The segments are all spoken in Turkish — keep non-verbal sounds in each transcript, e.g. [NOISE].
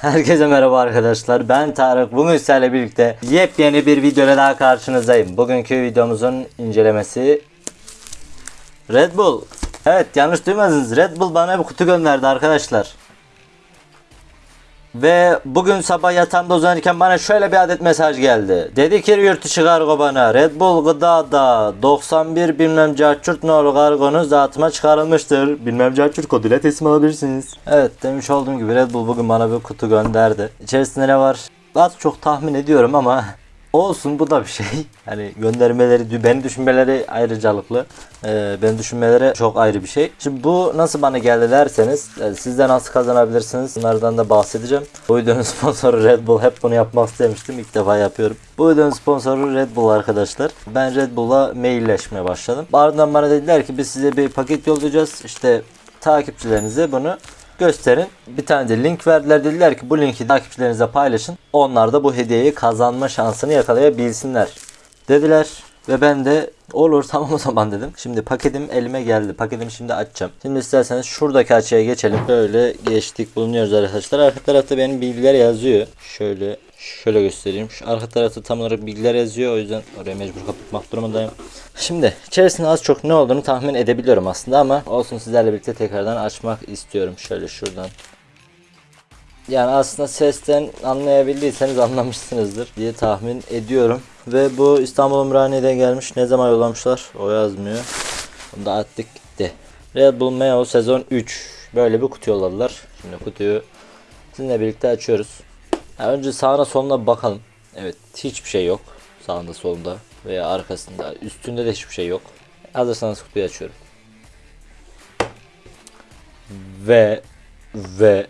Herkese merhaba arkadaşlar. Ben Tarık. Bugün sizlerle birlikte yepyeni bir videoyla daha karşınızdayım. Bugünkü videomuzun incelemesi Red Bull. Evet yanlış duymadınız. Red Bull bana bir kutu gönderdi arkadaşlar. Ve bugün sabah yatağımda uzanırken bana şöyle bir adet mesaj geldi. Dedi ki yurt dışı kargo bana Red Bull gıdada 91 bilmem carçurt nolu kargonuz dağıtıma çıkarılmıştır. Bilmem carçurt koduyla teslim alabilirsiniz. Evet demiş olduğum gibi Red Bull bugün bana bir kutu gönderdi. İçerisinde ne var? Az çok tahmin ediyorum ama olsun bu da bir şey. [LAUGHS] Hani göndermeleri, beni düşünmeleri ayrıcalıklı. Ee, beni düşünmeleri çok ayrı bir şey. Şimdi bu nasıl bana geldi derseniz e, siz de nasıl kazanabilirsiniz bunlardan da bahsedeceğim. Bu videonun [LAUGHS] sponsoru Red Bull. Hep bunu yapmak istemiştim. İlk defa yapıyorum. Bu videonun sponsoru Red Bull arkadaşlar. Ben Red Bull'a mailleşmeye başladım. Ardından bana dediler ki biz size bir paket yollayacağız. İşte takipçilerinize bunu gösterin. Bir tane de link verdiler. Dediler ki bu linki takipçilerinize paylaşın. Onlar da bu hediyeyi kazanma şansını yakalayabilsinler. Dediler ve ben de olur [LAUGHS] tamam o zaman dedim. Şimdi paketim elime geldi. Paketimi şimdi açacağım. Şimdi isterseniz şuradaki açıya geçelim. Böyle geçtik bulunuyoruz arkadaşlar. Arka tarafta benim bilgiler yazıyor. Şöyle şöyle göstereyim. Şu arka tarafta tam olarak bilgiler yazıyor. O yüzden oraya mecbur kapatmak durumundayım. Şimdi içerisinde az çok ne olduğunu tahmin edebiliyorum aslında ama olsun sizlerle birlikte tekrardan açmak istiyorum. Şöyle şuradan yani aslında sesten anlayabildiyseniz anlamışsınızdır diye tahmin ediyorum. Ve bu İstanbul Ümraniye'de gelmiş. Ne zaman yollamışlar? O yazmıyor. Bunu da attık gitti. Red Bull Meo sezon 3. Böyle bir kutu yolladılar. Şimdi kutuyu sizinle birlikte açıyoruz. Ha, önce sağına soluna bakalım. Evet hiçbir şey yok. Sağında solunda veya arkasında. Üstünde de hiçbir şey yok. Hazırsanız kutuyu açıyorum. Ve ve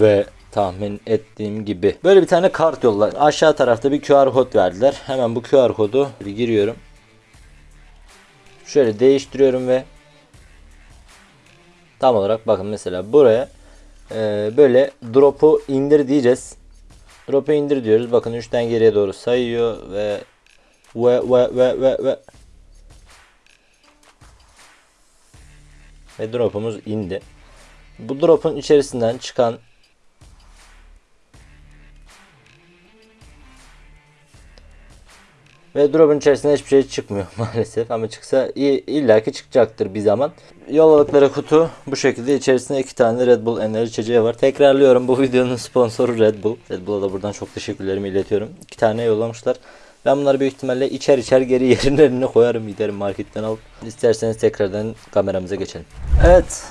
ve tahmin ettiğim gibi. Böyle bir tane kart yollar. Aşağı tarafta bir QR kod verdiler. Hemen bu QR kodu giriyorum. Şöyle değiştiriyorum ve tam olarak bakın mesela buraya e, böyle drop'u indir diyeceğiz. Drop'u indir diyoruz. Bakın 3'ten geriye doğru sayıyor ve ve ve ve ve ve ve drop'umuz indi. Bu drop'un içerisinden çıkan Ve drop'un içerisinde hiçbir şey çıkmıyor [LAUGHS] maalesef ama çıksa illaki çıkacaktır bir zaman. Yolladıkları kutu bu şekilde içerisinde iki tane Red Bull enerji içeceği var. Tekrarlıyorum bu [LAUGHS] videonun sponsoru Red Bull. Red Bull'a da buradan çok teşekkürlerimi iletiyorum. İki tane yollamışlar. Ben bunları büyük ihtimalle içer içer geri [LAUGHS] yerine koyarım giderim marketten alıp. İsterseniz tekrardan kameramıza geçelim. Evet.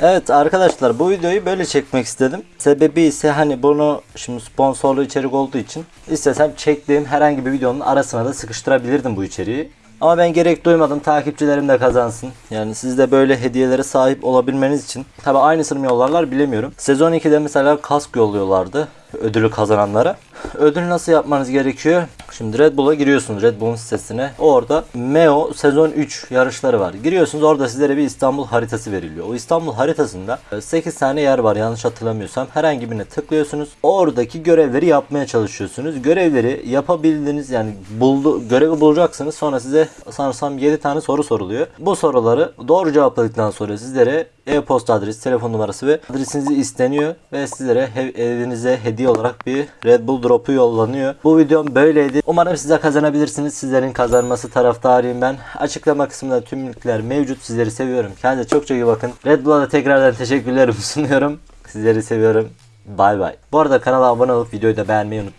Evet arkadaşlar bu videoyu böyle çekmek istedim. Sebebi ise hani bunu şimdi sponsorlu içerik olduğu için istesem çektiğim herhangi bir videonun arasına da sıkıştırabilirdim bu içeriği. Ama ben gerek duymadım takipçilerim de kazansın. Yani siz de böyle hediyelere sahip olabilmeniz için. Tabi aynısını mı yollarlar bilemiyorum. Sezon 2'de mesela kask yolluyorlardı ödülü kazananlara. Ödül nasıl yapmanız gerekiyor? Şimdi Red Bull'a giriyorsunuz Red Bull'un sitesine. Orada Meo sezon 3 yarışları var. Giriyorsunuz orada sizlere bir İstanbul haritası veriliyor. O İstanbul haritasında 8 tane yer var yanlış hatırlamıyorsam. Herhangi birine tıklıyorsunuz. Oradaki görevleri yapmaya çalışıyorsunuz. Görevleri yapabildiğiniz yani buldu, görevi bulacaksınız. Sonra size sanırsam 7 tane soru soruluyor. Bu soruları doğru cevapladıktan sonra sizlere e-posta adresi, telefon numarası ve adresinizi isteniyor ve sizlere he- evinize hediye olarak bir Red Bull drop'u yollanıyor. Bu videom böyleydi. Umarım size kazanabilirsiniz. Sizlerin kazanması taraftarıyım ben. Açıklama kısmında tüm linkler mevcut. Sizleri seviyorum. Kendinize çok çok iyi bakın. Red Bull'a da tekrardan teşekkürlerimi [LAUGHS] sunuyorum. Sizleri seviyorum. Bay bay. Bu arada kanala abone olup videoyu da beğenmeyi unutmayın.